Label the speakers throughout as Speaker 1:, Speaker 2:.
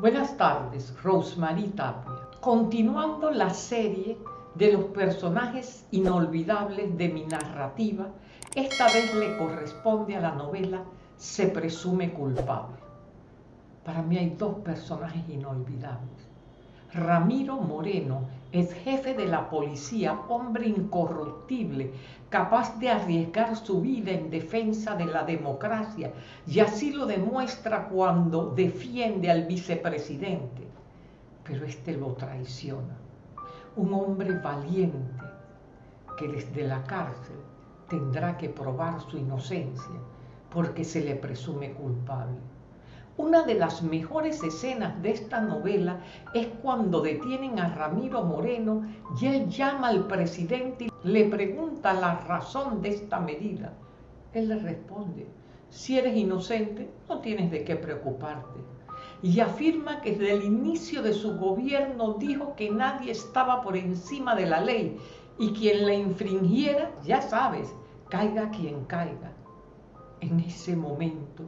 Speaker 1: Buenas tardes, Rosemary Tapia. Continuando la serie de los personajes inolvidables de mi narrativa, esta vez le corresponde a la novela Se presume culpable. Para mí hay dos personajes inolvidables. Ramiro Moreno es jefe de la policía, hombre incorruptible, capaz de arriesgar su vida en defensa de la democracia, y así lo demuestra cuando defiende al vicepresidente. Pero este lo traiciona. Un hombre valiente que desde la cárcel tendrá que probar su inocencia porque se le presume culpable. Una de las mejores escenas de esta novela es cuando detienen a Ramiro Moreno y él llama al presidente y le pregunta la razón de esta medida. Él le responde, si eres inocente no tienes de qué preocuparte. Y afirma que desde el inicio de su gobierno dijo que nadie estaba por encima de la ley y quien la infringiera, ya sabes, caiga quien caiga. En ese momento,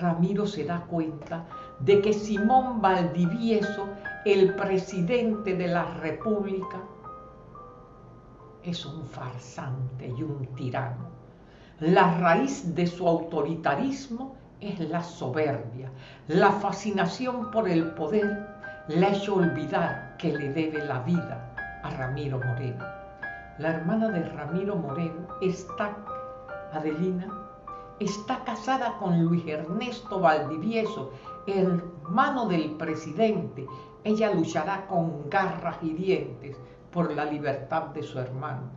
Speaker 1: Ramiro se da cuenta de que Simón Valdivieso, el presidente de la República, es un farsante y un tirano. La raíz de su autoritarismo es la soberbia. La fascinación por el poder le ha hecho olvidar que le debe la vida a Ramiro Moreno. La hermana de Ramiro Moreno está, Adelina, está casada con Luis Ernesto Valdivieso, hermano del presidente. Ella luchará con garras y dientes por la libertad de su hermano.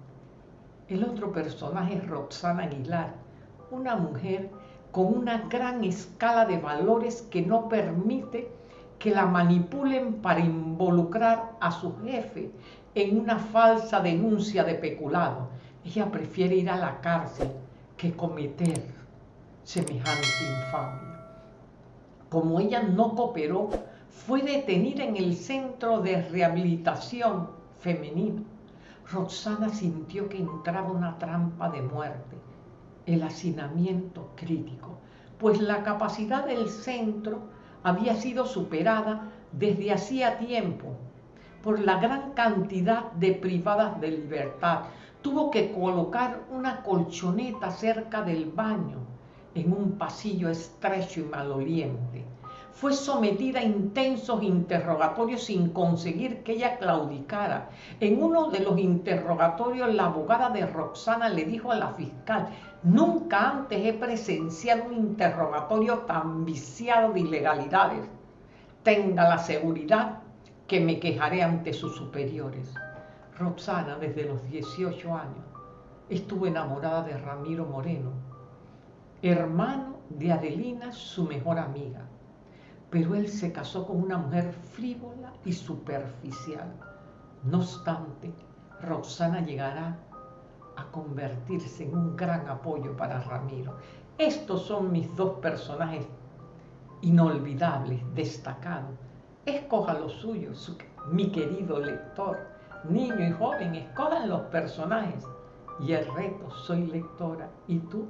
Speaker 1: El otro personaje es Roxana Aguilar, una mujer con una gran escala de valores que no permite que la manipulen para involucrar a su jefe en una falsa denuncia de peculado. Ella prefiere ir a la cárcel que cometer semejante infamia. Como ella no cooperó, fue detenida en el centro de rehabilitación femenino. Roxana sintió que entraba una trampa de muerte, el hacinamiento crítico, pues la capacidad del centro había sido superada desde hacía tiempo por la gran cantidad de privadas de libertad. Tuvo que colocar una colchoneta cerca del baño en un pasillo estrecho y maloliente. Fue sometida a intensos interrogatorios sin conseguir que ella claudicara. En uno de los interrogatorios, la abogada de Roxana le dijo a la fiscal, nunca antes he presenciado un interrogatorio tan viciado de ilegalidades. Tenga la seguridad que me quejaré ante sus superiores. Roxana, desde los 18 años, estuvo enamorada de Ramiro Moreno, hermano de Adelina, su mejor amiga. Pero él se casó con una mujer frívola y superficial. No obstante, Roxana llegará a convertirse en un gran apoyo para Ramiro. Estos son mis dos personajes inolvidables, destacados. Escoja los suyos, mi querido lector, niño y joven, escojan los personajes. Y el reto, soy lectora, ¿y tú?